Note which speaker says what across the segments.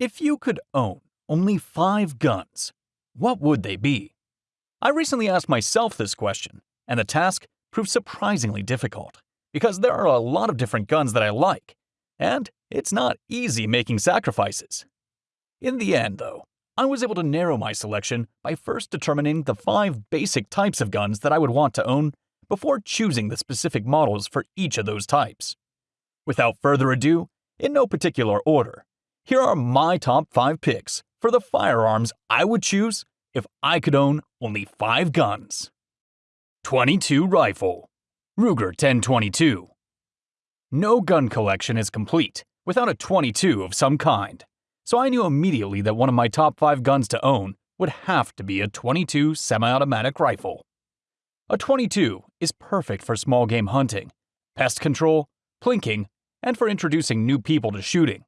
Speaker 1: If you could own only five guns, what would they be? I recently asked myself this question, and the task proved surprisingly difficult because there are a lot of different guns that I like, and it's not easy making sacrifices. In the end, though, I was able to narrow my selection by first determining the five basic types of guns that I would want to own before choosing the specific models for each of those types. Without further ado, in no particular order, here are my top 5 picks for the firearms I would choose if I could own only 5 guns. 22 Rifle Ruger 1022 No gun collection is complete without a 22 of some kind, so I knew immediately that one of my top 5 guns to own would have to be a 22 semi-automatic rifle. A 22 is perfect for small game hunting, pest control, plinking, and for introducing new people to shooting.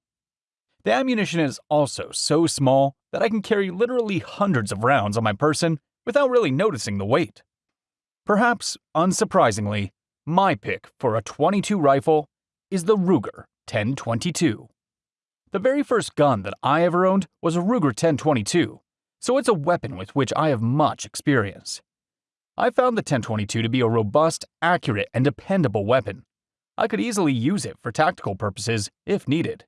Speaker 1: The ammunition is also so small that I can carry literally hundreds of rounds on my person without really noticing the weight. Perhaps, unsurprisingly, my pick for a 22 rifle is the Ruger 1022. The very first gun that I ever owned was a Ruger 1022, so it's a weapon with which I have much experience. I found the 1022 to be a robust, accurate, and dependable weapon. I could easily use it for tactical purposes if needed.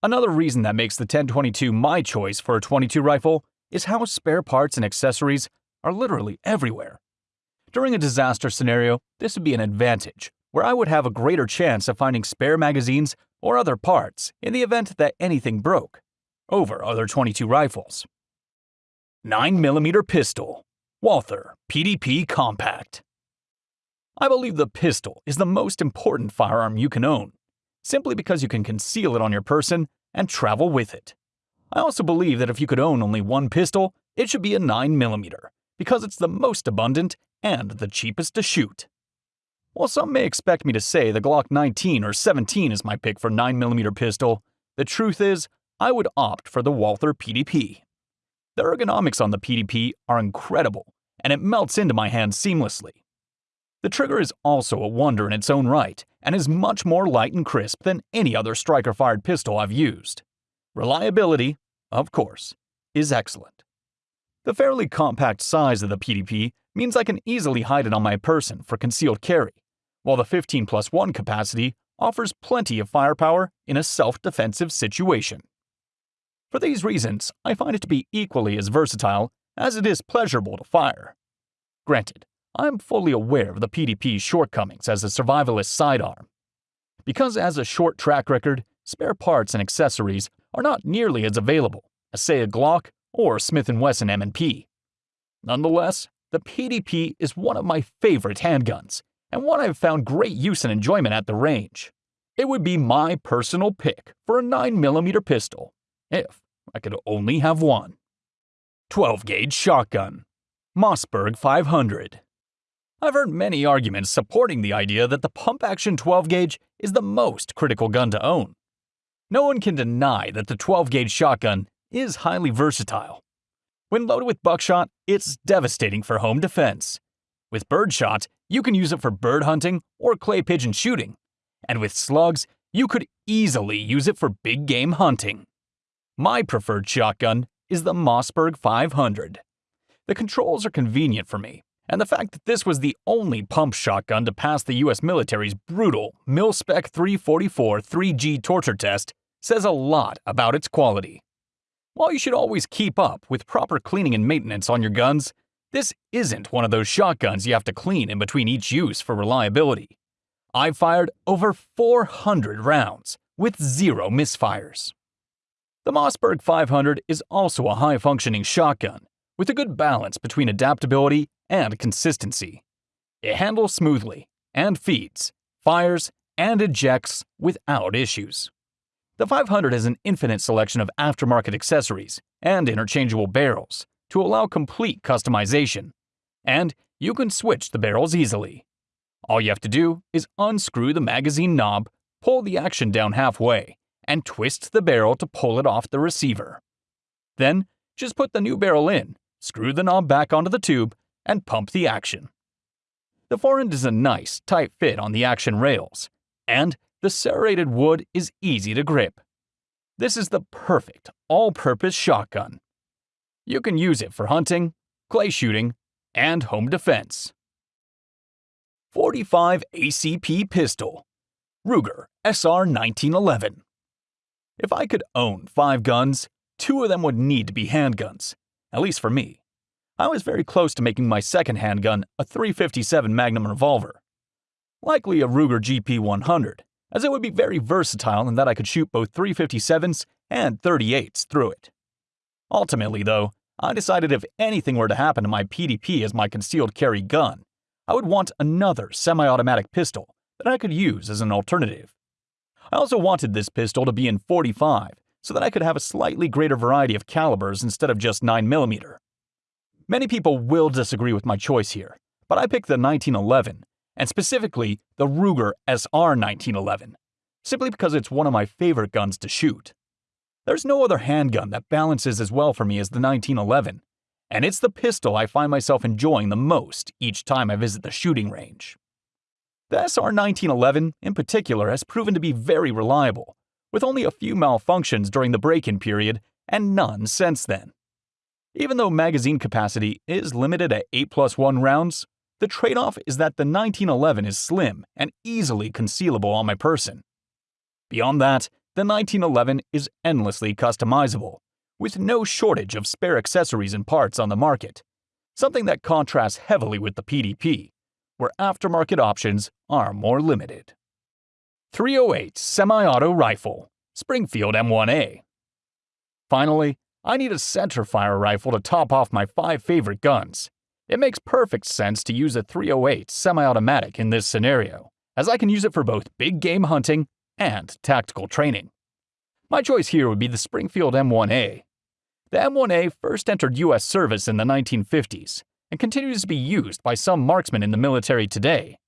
Speaker 1: Another reason that makes the 1022 my choice for a 22 rifle is how spare parts and accessories are literally everywhere. During a disaster scenario, this would be an advantage, where I would have a greater chance of finding spare magazines or other parts in the event that anything broke, over other 22 rifles. 9mm Pistol Walther PDP Compact I believe the pistol is the most important firearm you can own simply because you can conceal it on your person and travel with it. I also believe that if you could own only one pistol, it should be a 9mm, because it's the most abundant and the cheapest to shoot. While some may expect me to say the Glock 19 or 17 is my pick for 9mm pistol, the truth is, I would opt for the Walther PDP. The ergonomics on the PDP are incredible, and it melts into my hand seamlessly. The trigger is also a wonder in its own right and is much more light and crisp than any other striker-fired pistol I've used. Reliability, of course, is excellent. The fairly compact size of the PDP means I can easily hide it on my person for concealed carry, while the 15 plus 1 capacity offers plenty of firepower in a self-defensive situation. For these reasons, I find it to be equally as versatile as it is pleasurable to fire. Granted, I'm fully aware of the PDP's shortcomings as a survivalist sidearm. Because as a short track record, spare parts and accessories are not nearly as available as say a Glock or Smith & Wesson M&P. Nonetheless, the PDP is one of my favorite handguns and one I've found great use and enjoyment at the range. It would be my personal pick for a 9mm pistol, if I could only have one. 12 gauge shotgun, Mossberg 500. I've heard many arguments supporting the idea that the pump action 12 gauge is the most critical gun to own. No one can deny that the 12 gauge shotgun is highly versatile. When loaded with buckshot, it's devastating for home defense. With birdshot, you can use it for bird hunting or clay pigeon shooting. And with slugs, you could easily use it for big game hunting. My preferred shotgun is the Mossberg 500. The controls are convenient for me, and the fact that this was the only pump shotgun to pass the US military's brutal Mil-Spec 3443E torture test says a lot about its quality. While you should always keep up with proper cleaning and maintenance on your guns, this isn't one of those shotguns you have to clean in between each use for reliability. I've fired over 400 rounds with zero misfires. The Mossberg 500 is also a high-functioning shotgun with a good balance between adaptability and consistency. It handles smoothly and feeds, fires, and ejects without issues. The 500 has an infinite selection of aftermarket accessories and interchangeable barrels to allow complete customization, and you can switch the barrels easily. All you have to do is unscrew the magazine knob, pull the action down halfway, and twist the barrel to pull it off the receiver. Then, just put the new barrel in, screw the knob back onto the tube, and pump the action. The forend is a nice, tight fit on the action rails, and the serrated wood is easy to grip. This is the perfect all-purpose shotgun. You can use it for hunting, clay shooting, and home defense. 45 ACP Pistol Ruger SR1911 If I could own five guns, two of them would need to be handguns, at least for me. I was very close to making my second handgun a 357 Magnum revolver. Likely a Ruger GP100, as it would be very versatile in that I could shoot both 357s and 38s through it. Ultimately, though, I decided if anything were to happen to my PDP as my concealed carry gun, I would want another semi automatic pistol that I could use as an alternative. I also wanted this pistol to be in 45 so that I could have a slightly greater variety of calibers instead of just 9mm. Many people will disagree with my choice here, but I picked the 1911, and specifically the Ruger SR 1911, simply because it's one of my favorite guns to shoot. There's no other handgun that balances as well for me as the 1911, and it's the pistol I find myself enjoying the most each time I visit the shooting range. The SR 1911, in particular, has proven to be very reliable, with only a few malfunctions during the break in period and none since then. Even though magazine capacity is limited at 8 plus 1 rounds, the trade off is that the 1911 is slim and easily concealable on my person. Beyond that, the 1911 is endlessly customizable, with no shortage of spare accessories and parts on the market, something that contrasts heavily with the PDP, where aftermarket options are more limited. 308 Semi-Auto Rifle Springfield M1A Finally, I need a centerfire rifle to top off my five favorite guns. It makes perfect sense to use a 308 semi-automatic in this scenario, as I can use it for both big game hunting and tactical training. My choice here would be the Springfield M1A. The M1A first entered U.S. service in the 1950s and continues to be used by some marksmen in the military today.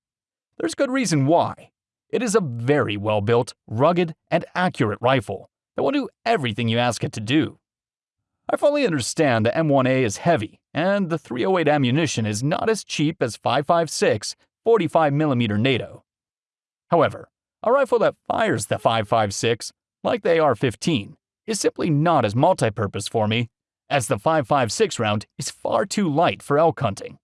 Speaker 1: There's good reason why. It is a very well built, rugged, and accurate rifle that will do everything you ask it to do. I fully understand the M1A is heavy, and the 308 ammunition is not as cheap as 5.56 45mm NATO. However, a rifle that fires the 5.56, like the AR-15, is simply not as multi-purpose for me, as the 5.56 round is far too light for elk hunting.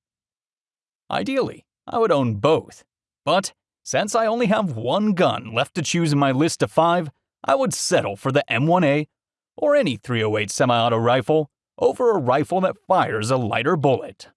Speaker 1: Ideally, I would own both, but since I only have one gun left to choose in my list of five, I would settle for the M1A or any 308 semi-auto rifle over a rifle that fires a lighter bullet.